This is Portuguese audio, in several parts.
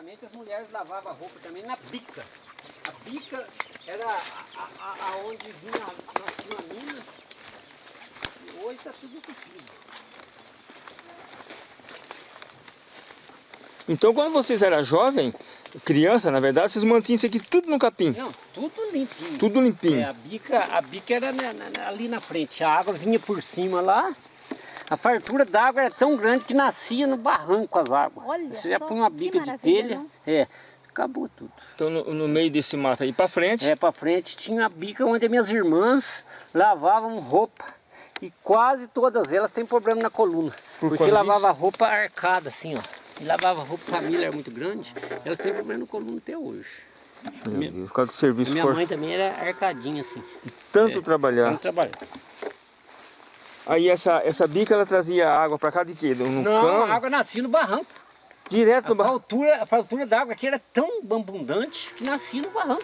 Antigamente as mulheres lavavam roupa também na bica. A bica era aonde vinha, a minas. E hoje está tudo entupido. Então quando vocês eram jovem, criança, na verdade, vocês mantinham isso aqui tudo no capim? Não, tudo limpinho. Tudo limpinho. É, a, bica, a bica era ali na frente, a água vinha por cima lá. A fartura d'água era tão grande que nascia no barranco as águas. Olha Você já põe uma bica de telha, não? é, acabou tudo. Então no, no meio desse mato aí pra frente, É, pra frente tinha a bica onde minhas irmãs lavavam roupa. E quase todas elas têm problema na coluna. Por porque lavava roupa arcada assim, ó. E lavava roupa, família era muito grande, elas têm problema na coluna até hoje. meu minha- Deus, por causa do serviço minha forte, mãe também era arcadinha assim. tanto é, trabalhar. Tanto trabalhar. Aí essa, essa bica ela trazia água pra cá de quê? No Não, cano? a água nascia no barranco. Direto no barranco. a faltura d'água aqui era tão abundante que nascia no barranco.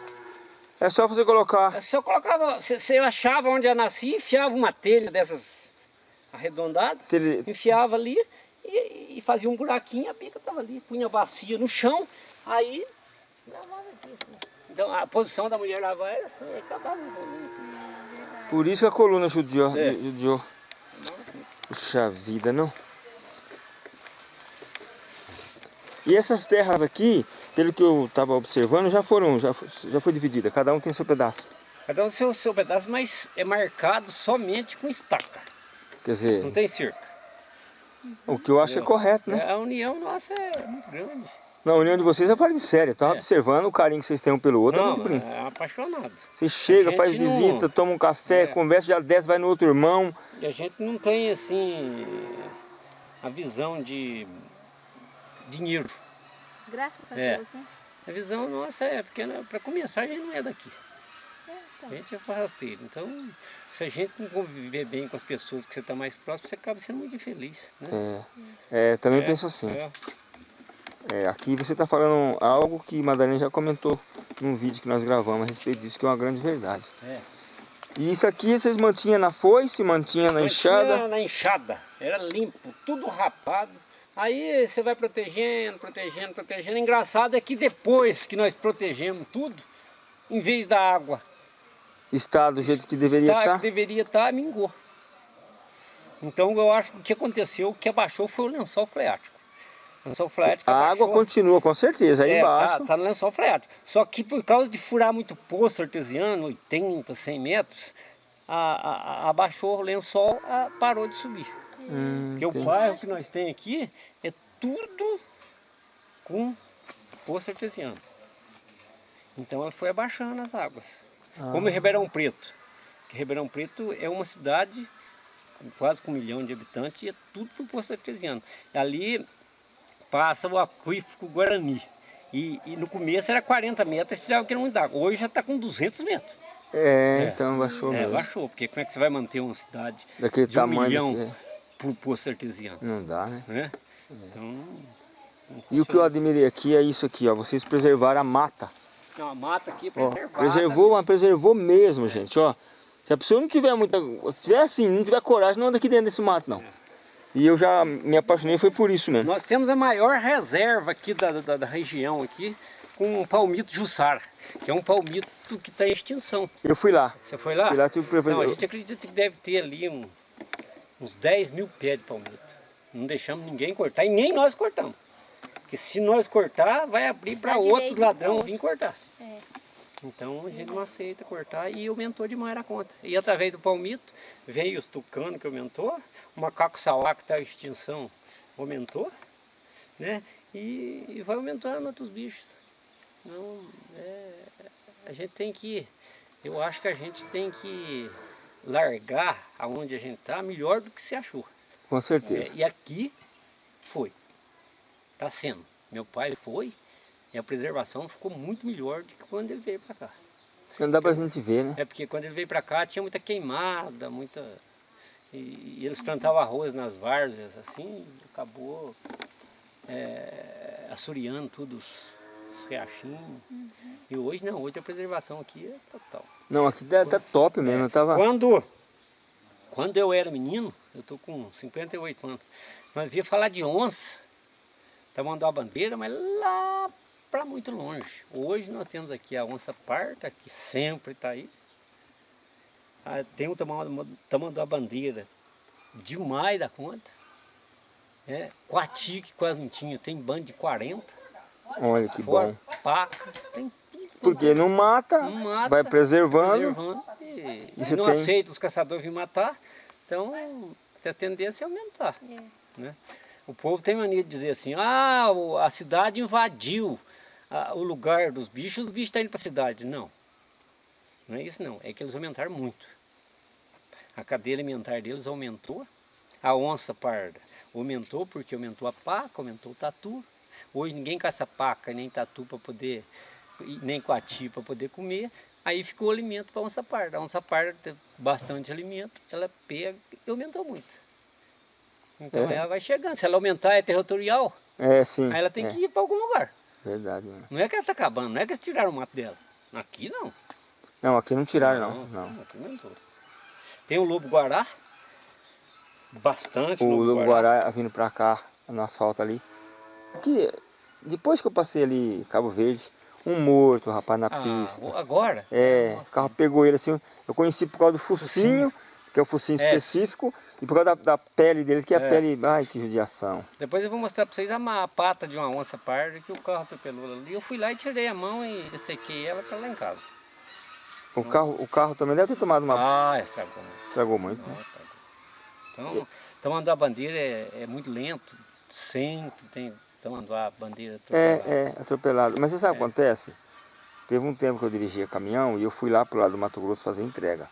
É só você colocar. É só colocava, você, achava onde ela nascia, enfiava uma telha dessas arredondadas, Telha- enfiava ali e, e fazia um buraquinho, a bica estava ali, punha a bacia no chão, aí lavava aqui. assim. Então a posição da mulher lavar era assim, aí acabava. Por isso que a coluna judiou. É. judiou. Puxa vida, não? E essas terras aqui, pelo que eu estava observando, já foram, já, já foi dividida. Cada um tem seu pedaço. Cada um seu, seu pedaço, mas é marcado somente com estaca, Quer dizer, não tem cerca. o que eu acho é correto, né? A união nossa é muito grande. Na união de vocês é fora de sério. Eu estava É. observando o carinho que vocês têm um pelo outro. é Não, muito bonito. é apaixonado. Você chega, a faz não- visita, toma um café, É. conversa, já desce, vai no outro irmão. E a gente não tem assim a visão de dinheiro. Graças a É. Deus, né? A visão nossa é pequena, para começar a gente não é daqui. É, A então. gente é forrasteiro. Então, se a gente não conviver bem com as pessoas que você está mais próximo, você acaba sendo muito infeliz. Né? É, é, também É, penso assim. é. É, aqui você está falando algo que Madalena já comentou num vídeo que nós gravamos a respeito disso, que é uma grande verdade. É. E isso aqui vocês mantinham na foice, mantinha na enxada. Na enxada, era limpo, tudo rapado. Aí você vai protegendo, protegendo, protegendo. Engraçado é que depois que nós protegemos tudo, em vez da água Está do jeito que deveria estar, estar. que deveria estar, mingou. Então eu acho que o que aconteceu, o que abaixou foi o lençol freático. O lençol freático A água continua, com certeza, aí É, embaixo. Tá, tá no lençol freático. Só que por causa de furar muito poço artesiano, 80, 100 metros, a, a- a- abaixou o lençol, a- parou de subir. Hum, Porque o entendi. bairro que nós temos aqui é tudo com poço artesiano. Então ela foi abaixando as águas. Ah. Como em Ribeirão Preto. Que Ribeirão Preto é uma cidade com quase com um milhão de habitantes e é tudo por poço artesiano. Ali passa o aquífico Guarani. E, e no começo era 40 metros, tirava que não dá. Hoje já está com 200 metros. É, É. então baixou É, mesmo. baixou, porque como é que você vai manter uma cidade Daquele de um tamanho milhão daqui, por poço artesiano? Não dá, né? Né? Então, não E o que eu admirei aqui é isso aqui, ó. Vocês preservaram a mata. Não, a mata aqui é Ó, preservada. preservou, mas preservou mesmo, gente, ó. Se a pessoa não tiver muita. Se tiver assim, não tiver coragem, não anda aqui dentro desse mato, não. E eu já me apaixonei, foi por isso mesmo. Nós temos a maior reserva aqui da, da, da região aqui com o palmito Jussara, que é um palmito que está em extinção. Eu fui lá. Você foi lá? Fui lá, tive Não, a gente acredita que deve ter ali um- uns 10 mil pés de palmito. Não deixamos ninguém cortar e nem nós cortamos. Porque se nós cortar, vai abrir para outros ladrões pro vir cortar. Então a gente não aceita cortar e aumentou demais a conta. E através do palmito veio os tucanos que aumentou, o macaco sauá que está em extinção aumentou, né? E, e vai aumentando outros bichos. Não, é, a gente tem que, eu acho que a gente tem que largar aonde a gente está melhor do que se achou. Com certeza. É, e aqui foi. Está sendo. Meu pai foi e a preservação ficou muito melhor do que quando ele veio para cá. Não dá pra gente ver, né? É porque quando ele veio para cá tinha muita queimada, muita. E, e eles plantavam arroz nas várzeas, assim, acabou é, assoreando tudo os, os riachinhos. E hoje não, hoje a preservação aqui é total. Não, aqui tá, tá top mesmo. Eu tava. Quando, quando eu era menino, eu tô com 58 anos, nós via falar de onça, Tamanduá bandeira, mas lá para muito longe. Hoje nós temos aqui a onça parda, que sempre está aí. Ah, tem o tamanduá, tamanduá bandeira, demais da conta. É, Coati, que quase não tinha, tem bando de 40. Olha que Fora bom. paca, tem tudo. Porque não mata, Não mata, vai preservando. preservando e, E você não tem- aceita os caçadores vir matar, então a tendência é aumentar. É. Né? O povo tem mania de dizer assim, ah, a cidade invadiu ah, o lugar dos bichos, os bichos estão indo para a cidade. Não, não é isso não, é que eles aumentaram muito. A cadeia alimentar deles aumentou, a onça parda aumentou porque aumentou a paca, aumentou o tatu. Hoje ninguém caça paca nem tatu para poder, nem coati para poder comer. Aí ficou alimento para a onça parda. A onça parda tem bastante alimento, ela pega e aumentou muito. Então É. ela vai chegando. Se ela aumentar é territorial, É, sim. aí ela tem é, que ir para algum lugar. Verdade. né? Não é que ela está acabando, não é que eles tiraram o mato dela. Aqui não. Não, aqui não tiraram não. não. Aqui não entrou. Tem o lobo guará. Bastante O Lobo Guará vindo pra cá, no asfalto ali. Aqui, depois que eu passei ali, Cabo Verde, um morto, rapaz, na Ah, pista. agora? É, Nossa. o carro pegou ele assim, eu conheci por causa do focinho, que é o focinho É. específico, e por causa da, da pele deles, que é a É. pele, ai que judiação. Depois eu vou mostrar para vocês a, a pata de uma onça parda que o carro atropelou ali. Eu fui lá e tirei a mão e sequei ela para lá em casa. O carro, o carro também deve ter tomado uma... Ah, estragou muito. estragou muito, né? Não, estragou. Então, tamanduá bandeira é, é muito lento. Sempre tem tamanduá bandeira atropelada. É, é, atropelado. Mas você sabe o que acontece? Teve um tempo que eu dirigia caminhão e eu fui lá pro lado do Mato Grosso fazer entrega.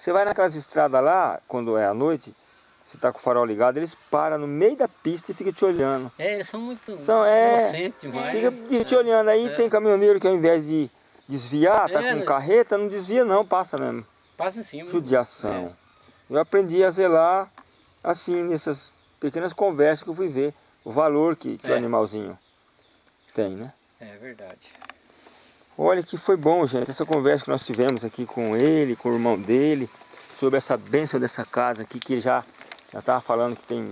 Você vai naquelas estradas lá, quando é à noite, você tá com o farol ligado, eles param no meio da pista e ficam te olhando. É, eles são muito São, é, inocentes demais. Fica te- te olhando aí, É. tem caminhoneiro que ao invés de desviar, tá É, com né? carreta, não desvia não, passa mesmo. Passa em cima. Judiação. Eu aprendi a zelar assim, nessas pequenas conversas que eu fui ver. O valor que, que o É. animalzinho tem, né? É verdade. Olha que foi bom, gente, essa conversa que nós tivemos aqui com ele, com o irmão dele, sobre essa bênção dessa casa aqui, que ele já já estava falando que tem,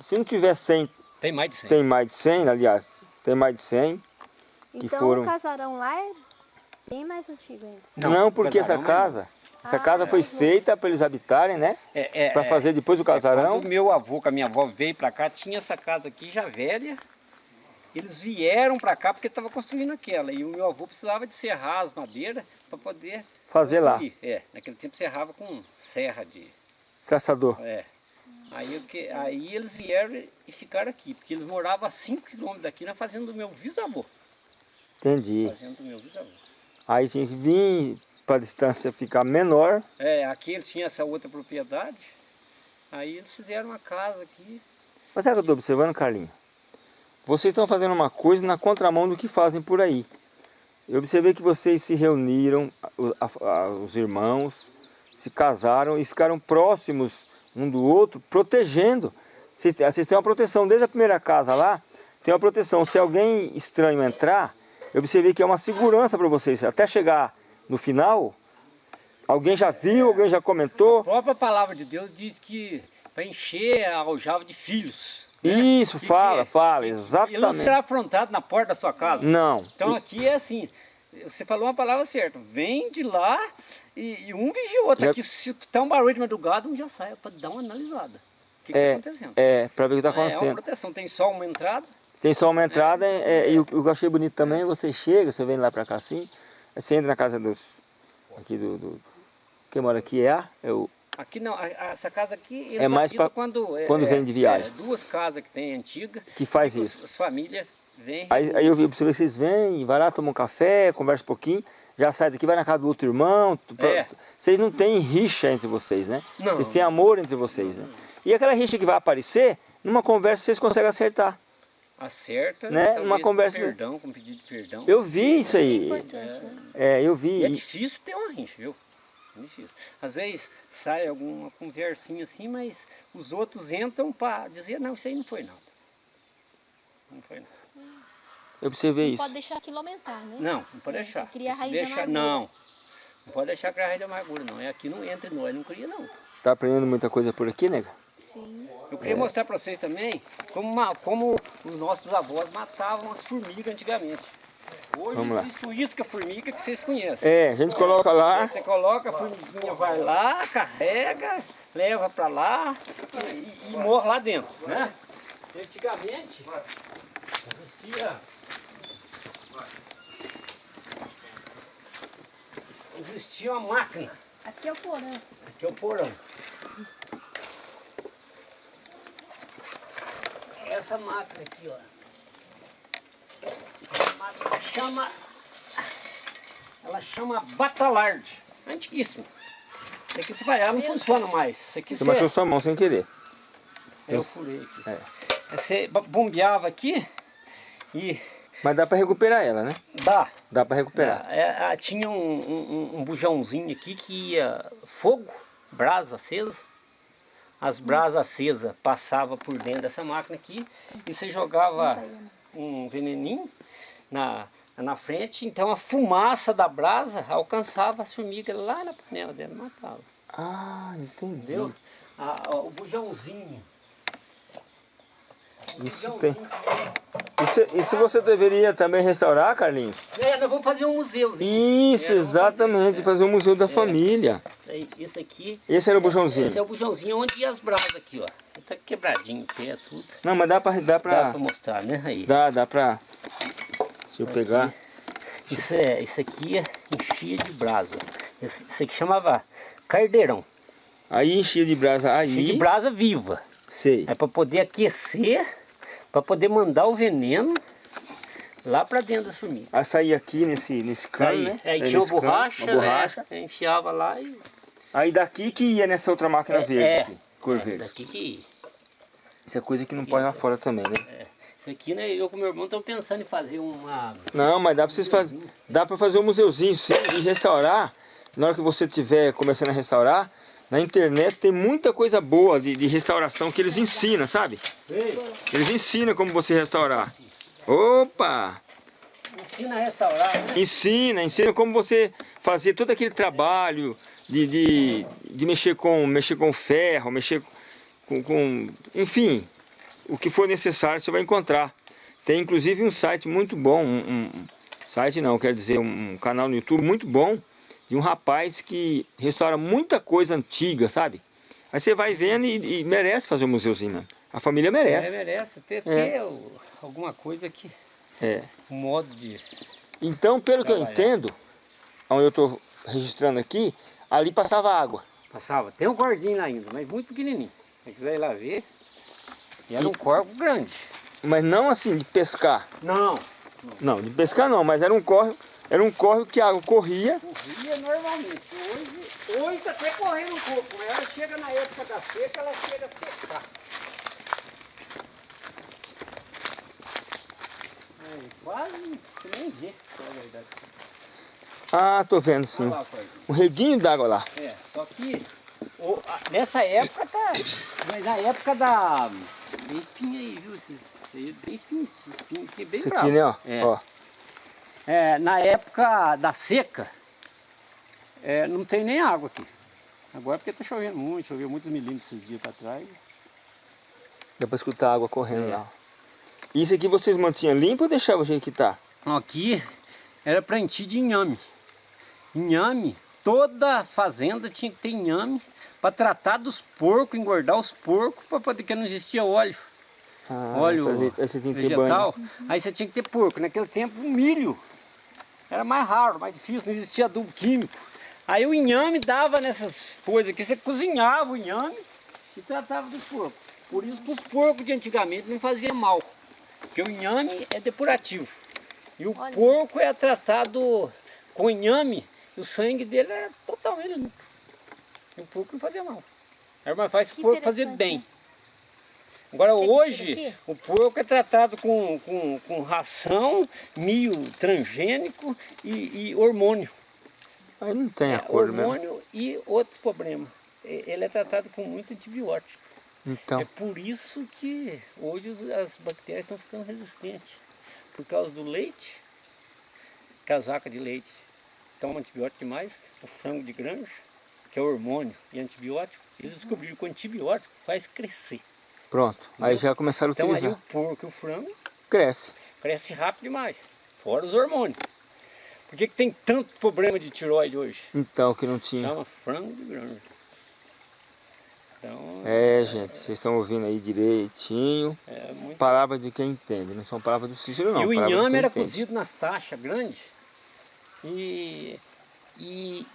se não tiver 100, Tem mais de 100. tem mais de 100, aliás, tem mais de 100. Que Então foram- o casarão lá é bem mais antigo ainda. Não, porque essa casa, essa Ah, casa foi feita para eles habitarem, né? É, é, Para é, fazer depois o é, casarão. Quando meu avô com a minha avó veio pra cá, tinha essa casa aqui já velha. Eles vieram pra cá porque estava construindo aquela. E o meu avô precisava de serrar as madeiras para poder Fazer lá. construir. É, naquele tempo serrava com serra de. Caçador. É. Aí, que, aí eles vieram e ficaram aqui, porque eles moravam a 5 quilômetros daqui na fazenda do meu bisavô. Entendi. Fazenda do meu bisavô. Aí tinha que vir para a distância ficar menor. É, aqui eles tinham essa outra propriedade. Aí eles fizeram uma casa aqui. Mas o que eu estou observando, Carlinho? Vocês estão fazendo uma coisa na contramão do que fazem por aí. Eu observei que vocês se reuniram, os irmãos, se casaram e ficaram próximos um do outro, protegendo. Vocês têm uma proteção desde a primeira casa lá, tem uma proteção. Se alguém estranho entrar, eu observei que é uma segurança para vocês. Até chegar no final, alguém já viu, alguém já comentou. A própria palavra de Deus diz que para encher a aljava de filhos. Isso, Que fala, fala, Ele não exatamente. será afrontado na porta da sua casa. Não. Então aqui é assim, você falou uma palavra certa, vem de lá e, e um vigia o outro. Já- Aqui se tá um barulho de madrugada, um já sai para dar uma analisada. O que está acontecendo? É, para ver o que está É uma acontecendo. proteção, tem só uma entrada, Tem só uma entrada é, e o, que eu achei bonito também, você chega, você vem lá para cá assim, você entra na casa dos. Aqui do. do quem mora aqui é? É o, Aqui não, essa casa aqui É mais pra- quando, é, quando é, vem de viagem. é, duas casas que tem antiga. que faz os- isso. As famílias vêm. Aí, aí eu vi, observei que vocês vêm, vai lá, tomam um café, conversa um pouquinho, já sai daqui, vai na casa do outro irmão. É. Vocês não têm rixa entre vocês, né? Não. Vocês têm amor entre vocês, né? E aquela rixa que vai aparecer, numa conversa vocês conseguem acertar. Acerta, Né? Uma com conversa- perdão, com pedido de perdão. Eu vi isso aí. Importante, né? É, eu vi. E é difícil ter uma rincha, viu? É difícil. Às vezes sai alguma conversinha assim, mas os outros entram para dizer, não, isso aí não foi nada. Não foi nada. Eu observei Não isso. pode deixar aquilo aumentar, né? Não, não pode É, deixar. cria Se raiz de deixar, amargura. não. Não pode deixar criar raiz de amargura, não. É aqui não entra em nós, não cria não. Tá aprendendo muita coisa por aqui, nega? Sim. Eu queria mostrar para vocês também como, como os nossos avós matavam as formigas antigamente. Hoje Vamos lá. existe o isca-formiga que vocês conhecem. É, a gente coloca lá. Você coloca, a formiguinha vai lá, carrega, leva para lá e, e morre lá dentro, né? Antigamente existia existia uma máquina, Aqui é o porão. aqui é o porão. Essa máquina aqui, ó. Chama ela chama Batalard, antiguíssimo. Isso aqui se vai, ela não funciona mais. Isso aqui Você você- machucou sua mão sem querer. eu furei aqui. É. Você bombeava aqui e Mas dá pra recuperar ela, né? dá. Dá pra recuperar. É, é, tinha um, um, um bujãozinho aqui que ia fogo, brasa acesa. As brasas acesas passavam por dentro dessa máquina aqui e você jogava um veneninho na, na frente, então a fumaça da brasa alcançava as formigas lá na panela dela, matava. Ah, entendi. A- a- o bujãozinho. O Isso bujãozinho tem. Isso, isso você deveria também restaurar, Carlinhos? É, nós vamos fazer um museuzinho. Isso, É, exatamente. Fazer um museu da família. Aí, Esse aqui, Esse era o bujãozinho. esse é o bujãozinho onde ia as brasas aqui, ó. Tá quebradinho o pé, tudo. Não, mas dá pra. Dá Dá pra. pra mostrar, né? Aí. Dá, dá pra. Deixa eu pegar. Isso, é, isso aqui é enchia de brasa. Isso, isso aqui chamava cardeirão. Aí enchia de brasa Enchia de aí. brasa viva. Sei. É para poder aquecer, para poder mandar o veneno lá para dentro das formigas. Aí saía aqui nesse, nesse cano, Aí, né? aí Saía tinha uma nesse cano, borracha, uma borracha. né? enfiava lá e... Aí daqui que ia nessa outra máquina verde é, aqui. Cor é, verde. daqui que... Isso é coisa que não pode lá fora também, né? Aqui, né, eu com meu irmão estamos pensando em fazer uma... Não, mas dá pra vocês fazer. Dá pra fazer um museuzinho sim e restaurar. Na hora que você estiver começando a restaurar, na internet tem muita coisa boa de, de restauração que eles ensinam, sabe? Eles ensinam como você restaurar. Opa! ensina a restaurar, né? Ensina, ensina como você fazer todo aquele trabalho de, de, de mexer, com, mexer com ferro, mexer com, com. Enfim, o que for necessário você vai encontrar. Tem inclusive um site muito bom, um, um- site não, quer dizer, um canal no YouTube muito bom de um rapaz que restaura muita coisa antiga, sabe? Aí você vai vendo e, e merece fazer um museuzinho, né? A família É, merece. merece ter, É. ter alguma coisa que... É. Um modo de... Então, pelo que eu Trabalhar. entendo, onde eu estou registrando aqui, ali passava água. Passava. Tem um cordinho lá ainda, mas muito pequenininho. Se quiser ir lá ver. E era um corvo grande. Mas não assim de pescar. Não. Não, de pescar não, mas era um córrego, era um córrego que a água corria. Corria normalmente. Hoje, hoje está até correndo um pouco. mas Ela chega na época da seca, ela chega a secar. Quase nem vê, na verdade. Ah, tô vendo sim. Lá o reguinho d'água lá. É, só que o- nessa época tá. Mas na época da. Tem espinha aí, viu? Esses, espinha, esses espinhos aqui bem Isso bravo. aqui, né, ó. É. ó. É, na época da seca, é, não tem nem água aqui. Agora é porque tá chovendo muito, choveu muitos milímetros esses dias para trás. Dá pra escutar a água correndo É. lá. Isso aqui vocês mantinham limpo ou deixavam o jeito que tá? Aqui era plantio de inhame. Inhame, toda fazenda tinha que ter inhame para tratar dos porcos, engordar os porcos, para poder que não existia óleo. Ah, óleo fazer- aí você tem que ter vegetal. banho. Aí você tinha que ter porco. Naquele tempo o milho era mais raro, mais difícil, não existia adubo químico. Aí o inhame dava nessas coisas aqui, você cozinhava o inhame e tratava dos porcos. Por isso que os porcos de antigamente não faziam mal. Porque o inhame é depurativo. E o Olha. porco é tratado com inhame o sangue dele é totalmente limpo. E o porco não fazia mal. Era mais fácil o porco fazer bem. né? Agora Tem hoje o porco é tratado com, com, com ração, milho transgênico e, e hormônio. Aí não tem É, acordo mesmo. hormônio e outros problemas. E- Ele é tratado com muito antibiótico. Então, É por isso que hoje as bactérias estão ficando resistentes. Por causa do leite, que as vacas de leite tomam antibiótico demais, o frango de granja, que é hormônio e antibiótico, eles descobriram que o antibiótico faz crescer. Pronto. Aí já começaram a Então aí utilizar. o porco e o frango Cresce. cresce rápido demais, fora os hormônios. Por que, que tem tanto problema de tiroide hoje? Então, que não tinha. Chama frango de granja. Então, É, gente, vocês estão ouvindo aí direitinho. é muito... Palavras de quem entende, não são palavras do Cícero não. e o inhame era entende. cozido nas taxas grandes. E, e,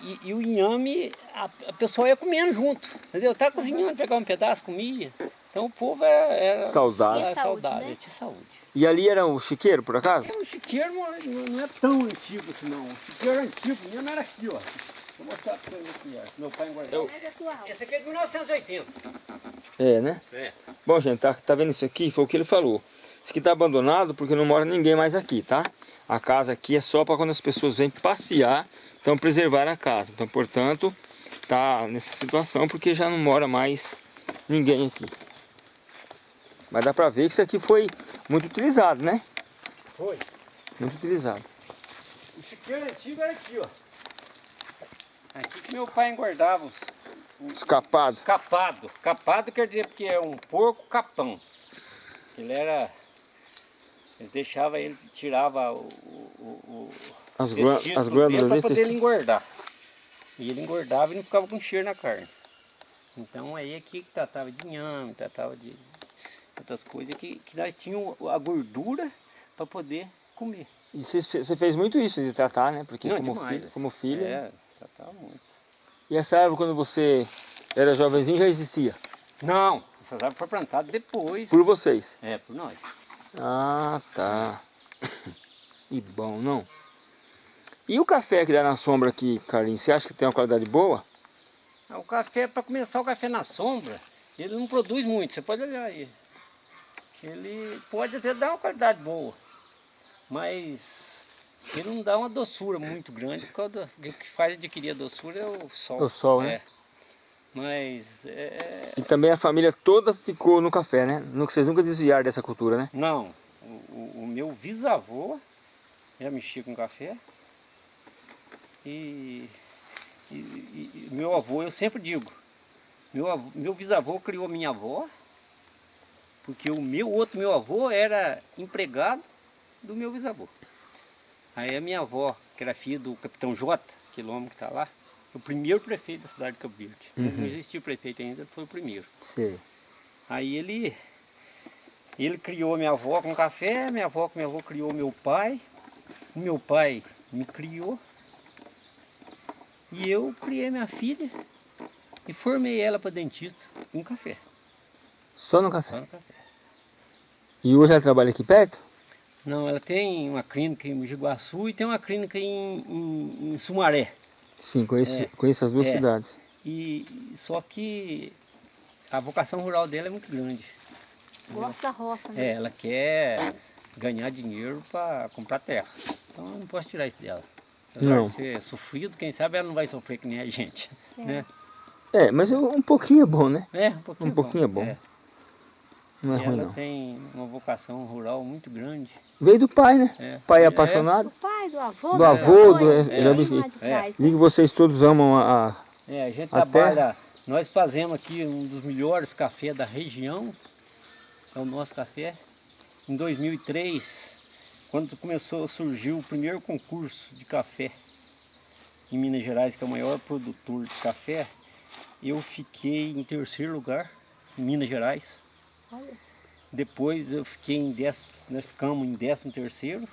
e, e o inhame, a, a pessoa ia comendo junto. Entendeu? Tá cozinhando, pegava um pedaço, comia. Então o povo era, era Saudável. era Tinha saúde, saudável, né? tinha saúde. E ali era o chiqueiro, por acaso? O chiqueiro não, não- é tão antigo assim não. O chiqueiro antigo mesmo era aqui, ó. Vou mostrar pra vocês aqui, ó. Meu pai atual. Esse aqui é de 1980. É, né? É. Bom, gente, tá, tá vendo isso aqui? Foi o que ele falou. Isso aqui tá abandonado porque não mora ninguém mais aqui, tá? A casa aqui é só para quando as pessoas vêm passear, então preservar a casa. Então, portanto, tá nessa situação porque já não mora mais ninguém aqui. Mas dá pra ver que isso aqui foi muito utilizado, né? Foi. Muito utilizado. O chiqueiro antigo era aqui, ó. Aqui que meu pai engordava os, Escapado. Capado. Capado quer dizer porque é um porco capão. Ele era. Ele deixava ele, tirava o, o, o As, as glândulas para poder ele engordar. E ele engordava e não ficava com cheiro na carne. Então aí aqui que tratava de inhame, tratava de outras coisas que, que nós tínhamos a gordura para poder comer. E você fe- você fez muito isso de tratar, né? Porque Não, como, demais, filho, como filho. É, tratava muito. E essa árvore, quando você era jovenzinho, já existia? Não, essas árvores foram plantadas depois. Por vocês? É, por nós. Ah, tá. E bom, não? E o café que dá na sombra aqui, Carlinhos, você acha que tem uma qualidade boa? Ah, O café, para começar o café na sombra, ele não produz muito, você pode olhar aí. Ele pode até dar uma qualidade boa, mas ele não dá uma doçura muito grande, por causa do, o que faz adquirir a doçura é o sol. O sol, né? É. Mas, é, E também a família toda ficou no café, né? Vocês nunca desviaram dessa cultura, né? não, o, o- meu bisavô já mexia com café e, e- e- meu avô, eu sempre digo, meu, avô, meu bisavô criou minha avó, porque o meu outro meu avô era empregado do meu bisavô. Aí a minha avó, que era filha do capitão J, quilômetro que está lá, o primeiro prefeito da cidade de Cabo Verde. Não existia prefeito ainda, foi o primeiro. Sei. Aí ele, ele criou minha avó com café, minha avó com minha avó criou meu pai, o meu pai me criou e eu criei minha filha e formei ela para dentista com café, Só no só café. no café. E hoje ela trabalha aqui perto? Não, ela tem uma clínica em Mogi Guaçu e tem uma clínica em, em- em Sumaré. Sim, conheço, É. conheço as duas É. cidades. E só que a vocação rural dela é muito grande. Gosta da roça, É, né? ela quer ganhar dinheiro para comprar terra. Então eu não posso tirar isso dela. Apesar Não. de ser sofrido, quem sabe ela não vai sofrer que nem a gente. É. Né? É, mas um um pouquinho é bom, né? É, um pouquinho, Um pouquinho é bom. É. Não é E ruim ela não. tem uma vocação rural muito grande. Veio do pai, né? É. Pai é É. apaixonado. Do pai, do avô, Do da avô, do- é Vi né? que vocês todos amam a... É, a gente A trabalha, nós fazemos aqui um dos melhores cafés da região, é o nosso café. Em 2003, quando começou a surgir o primeiro concurso de café em Minas Gerais, que é o maior produtor de café, eu fiquei em terceiro lugar em Minas Gerais. Olha, Depois eu fiquei em décimo, nós ficamos em décimo terceiro.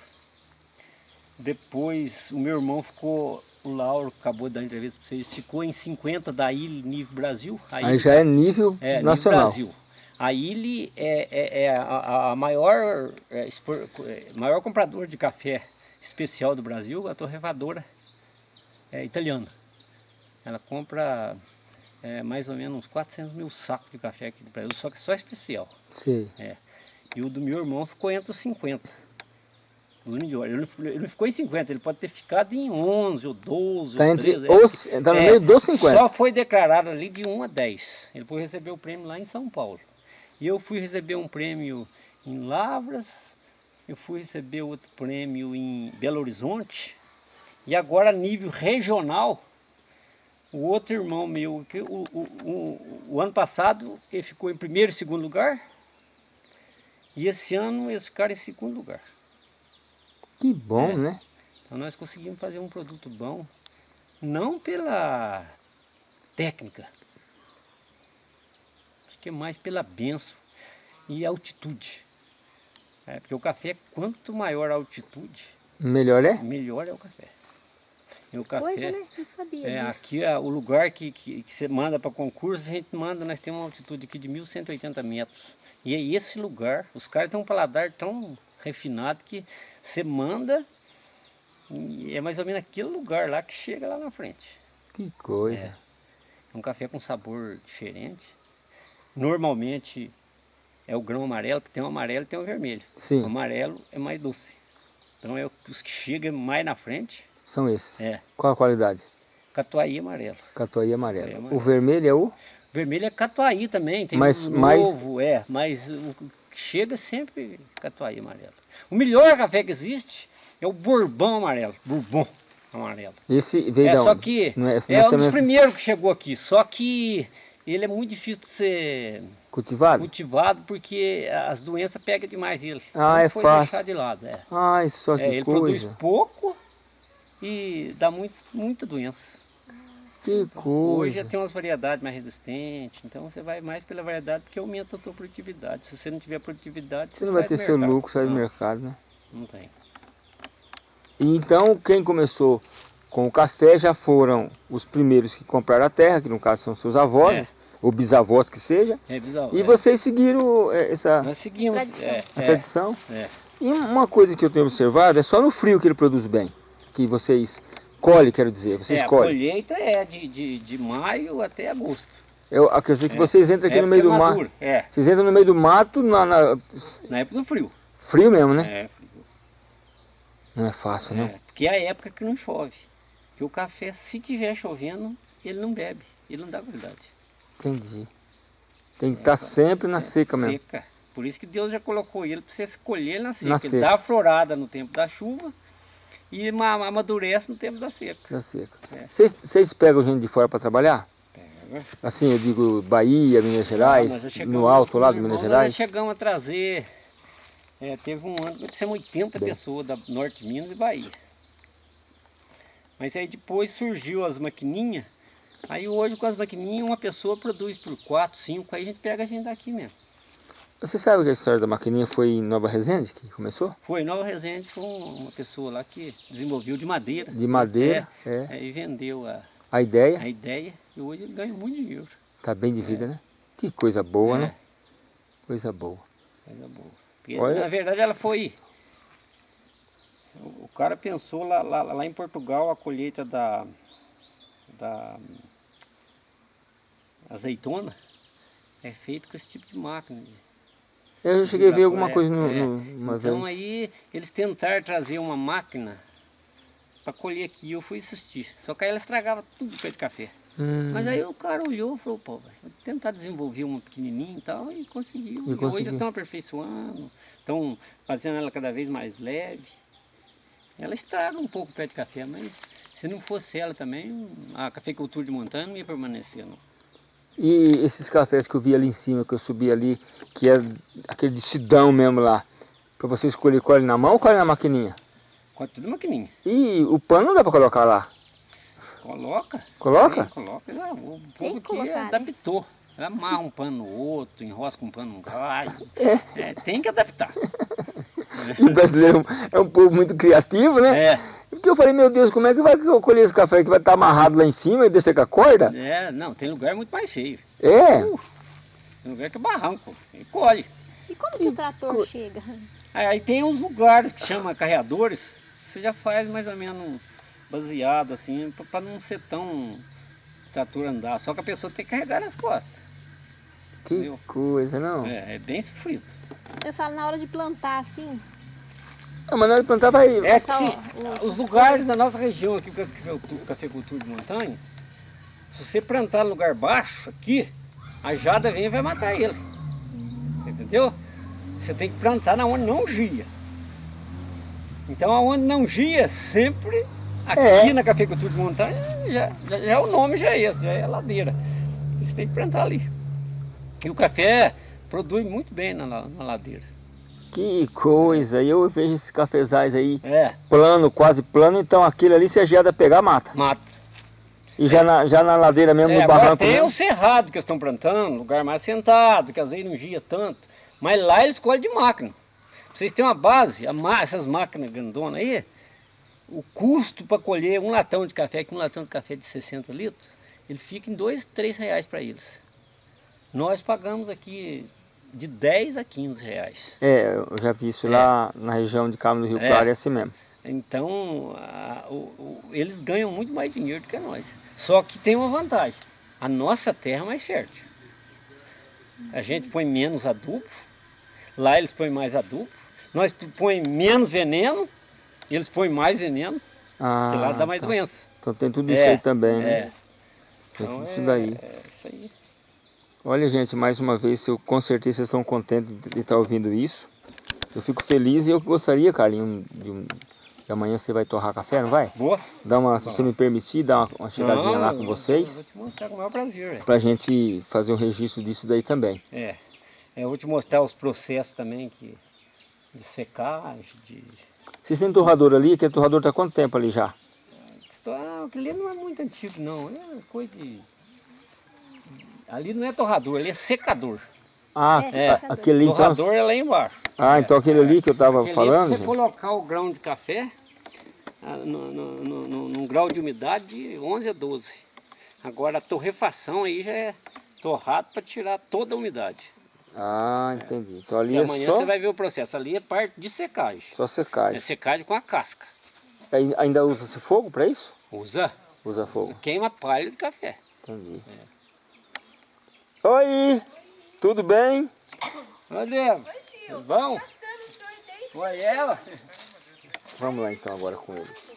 Depois o meu irmão ficou, o Lauro acabou de dar entrevista para vocês, ficou em 50 da ilha nível Brasil. Aí ilha- já é nível é, nível nacional. Brasil. A ilha é, é- é a, a maior, é, expor- é, maior comprador de café especial do Brasil, a torrefadora é italiana. Ela compra é, mais ou menos uns 400 mil sacos de café aqui do Brasil, só que só especial. Sei. É. E o do meu irmão ficou entre os 50. Os melhores. Ele não, ele não ficou em 50, ele pode ter ficado em 11 ou 12 Tá ou entre 13. é. os, tá no É, meio dos 50. Só foi declarado ali de 1 a 10. Ele foi receber o prêmio lá em São Paulo. E eu fui receber um prêmio em Lavras, eu fui receber outro prêmio em Belo Horizonte. E agora, a nível regional, O outro irmão meu, que o, o, o, o ano passado ele ficou em primeiro e segundo lugar. E esse ano eles ficaram em segundo lugar. Que bom, É. né? Então nós conseguimos fazer um produto bom, não pela técnica, acho que é mais pela benção e altitude. É, porque o café, quanto maior a altitude, Melhor é? melhor é o café. E o café, Coisa, né? Não sabia é, disso. aqui é o lugar que, que, que você manda para concurso, a gente manda, nós temos uma altitude aqui de 1.180 metros. E é esse lugar, os caras têm um paladar tão refinado que você manda e é mais ou menos aquele lugar lá que chega lá na frente. Que coisa. É um café com sabor diferente. Normalmente é o grão amarelo, que tem o amarelo e tem o vermelho. Sim. O amarelo é mais doce. Então é os que chegam mais na frente, São esses. é Qual a qualidade? catuaí amarelo. Catuai amarelo. Catuai amarelo. O vermelho é o? Vermelho é catuaí também, tem Mas um mais- novo, é, mas o que chega sempre catuai amarelo. O melhor café que existe é o bourbon amarelo, bourbon amarelo. Esse veio É, da só onde? que Não é, é, não é um dos primeiros que chegou aqui, só que ele é muito difícil de ser cultivado? cultivado porque as doenças pegam demais ele. Ah, é foi fácil. deixar de lado, é. Só que É, ele produz coisa. pouco e dá muito, muita doença. Que Hoje coisa. já tem umas variedades mais resistentes, então você vai mais pela variedade porque aumenta a tua produtividade. Se você não tiver produtividade, Você não vai ter seu mercado. lucro, sai do mercado, né? Não tem. E então, quem começou com o café já foram os primeiros que compraram a terra, que no caso são seus avós, É. ou bisavós que seja. É bizarro. E é. vocês seguiram é, essa Nós seguimos. Tradição. É, a é, tradição. E uma coisa que eu tenho observado é só no frio que ele produz bem. Que vocês colhem, quero dizer, vocês É, a colhem. colheita é de, de, de maio até agosto. Eu, dizer que vocês entram aqui É no meio do mato. É, Vocês entram no meio do mato, na, na- na época do frio. frio mesmo, né? É, Não é fácil, não. é, porque é a época que não chove. Que o café, se tiver chovendo, ele não bebe, ele não dá qualidade. Entendi. Tem que estar sempre na seca mesmo. Seca. Por isso que Deus já colocou ele para você escolher na seca. Na ele seca. dá a florada no tempo da chuva e ma- amadurece no tempo da seca. Na seca. É. Vocês, vocês pegam gente de fora para trabalhar? Pega. Assim, eu digo Bahia, Minas Nós Gerais, chegamos- no alto lá meu Minas Nós Gerais. já chegamos a trazer, é, teve um ano que trouxemos 80 Bem. pessoas da Norte de Minas e Bahia. Mas aí depois surgiu as maquininhas, aí hoje com as maquininhas uma pessoa produz por 4, 5, aí a gente pega a gente daqui mesmo. Você sabe que a história da maquininha foi em Nova Resende que começou? Foi, Nova Resende foi um- uma pessoa lá que desenvolveu de madeira. De madeira, é. Aí vendeu a, A ideia a ideia e hoje ele ganha muito dinheiro. tá bem de vida, né? Que coisa boa, É. né? Coisa boa. Coisa boa. Porque, Olha- na verdade ela foi. O o cara pensou lá, lá, lá em Portugal a colheita da, da azeitona é feito com esse tipo de máquina. Eu já cheguei a ver alguma é, coisa no, é. no- uma Então vez. aí eles tentaram trazer uma máquina para colher aqui e eu fui assistir. Só que aí ela estragava tudo o pé de café. Hum, Mas aí o cara olhou e falou, pô, vou tentar desenvolver uma pequenininha e tal, e conseguiu. E E, hoje eles estão aperfeiçoando, estão fazendo ela cada vez mais leve. Ela estraga um pouco o pé de café, mas se não fosse ela também, a cafeicultura de montanha não ia permanecer, não. E esses cafés que eu vi ali em cima, que eu subi ali, que é aquele de sidão mesmo lá, para você escolher colhe na mão ou colhe na maquininha? Com tudo maquininha. E o pano não dá para colocar lá. Coloca. Coloca? Sim, coloca. O povo que né? adaptou. Amarra um pano no outro, enrosca um pano no galho. É, tem que adaptar. O brasileiro é um povo muito criativo, né? É, Porque eu falei, meu Deus, como é que vai colher esse café que vai estar amarrado lá em cima e descer com a corda? é, não, tem lugar muito mais cheio. É, Tem lugar que é barranco. E colhe. E como que o trator chega? Aí, aí tem uns lugares que chama carreadores, você já faz mais ou menos baseado assim, para não ser tão trator andar. Só que a pessoa tem que carregar nas costas. que Entendeu? coisa, não? É, é bem sofrido. Eu falo na hora de plantar assim. Hora de plantar vai... É que os- lugares da nossa região aqui, com a cafeicultura- cafeicultura de montanha, se você plantar no lugar baixo aqui, a jada vem e vai matar ele. Você entendeu? Você tem que plantar na onde não gia. Então aonde não gia, sempre Aqui É. na cafeicultura de montanha, já, já, já o nome já é esse, já é ladeira. Você tem que plantar ali. E o café produz muito bem na, na ladeira. Que coisa, eu vejo esses cafezais aí É, plano, quase plano, então aquele ali se a geada pegar, mata. mata. E já na, já na ladeira mesmo, É, no barranco tem mesmo? o cerrado que eles estão plantando, lugar mais sentado, que às vezes não gia tanto. Mas lá eles colhem de máquina. Vocês terem uma base, ma- essas máquinas grandonas aí, o custo para colher um latão de café, que um latão de café de 60 litros, ele fica em 2, 3 reais para eles. Nós pagamos aqui de 10 a 15 reais. É, eu já vi isso É. lá na região de Carmo do Rio É. Claro, é assim mesmo. Então, a- o- o- eles ganham muito mais dinheiro do que nós. Só que tem uma vantagem. A nossa terra é mais fértil. A gente põe menos adubo, lá eles põem mais adubo. Nós põe menos veneno, eles põem mais veneno, Ah, lá dá mais tá. doença. Então tem tudo isso É, aí também, né? É. Tem Então tudo isso é- daí. É isso aí. Olha, gente, mais uma vez, eu, com certeza vocês estão contentes de estar ouvindo isso. Eu fico feliz e eu gostaria, Carlinhos, de, um, de amanhã você vai torrar café, não vai? Boa. Dá uma, se você me permitir, dar uma, uma chegadinha Não, lá com vocês, Eu vou te mostrar com o maior prazer. pra gente fazer um registro disso daí também. É. Eu vou te mostrar os processos também que, de secagem, de... Vocês têm torrador ali? Aquele torrador está há quanto tempo ali já? Ah, aquele não é muito antigo não, é coisa de... Ali não é torrador, ali é secador. Ah, É, secador. aquele então... torrador é lá embaixo. Ah, então aquele ali que eu estava falando, é você gente, colocar o grão de café ah, no, no, no- no- num grau de umidade de 11 a 12. Agora a torrefação aí já é torrado para tirar toda a umidade. Ah, entendi. Então ali E é amanhã só, você vai ver o processo. Ali é parte de secagem. só É secagem. secagem com a casca. Aí Ainda usa-se fogo para isso? Usa, Usa fogo. queima palha de café. Entendi. Oi, tudo bem? Tudo bom? Foi ela? Vamos lá então agora com eles.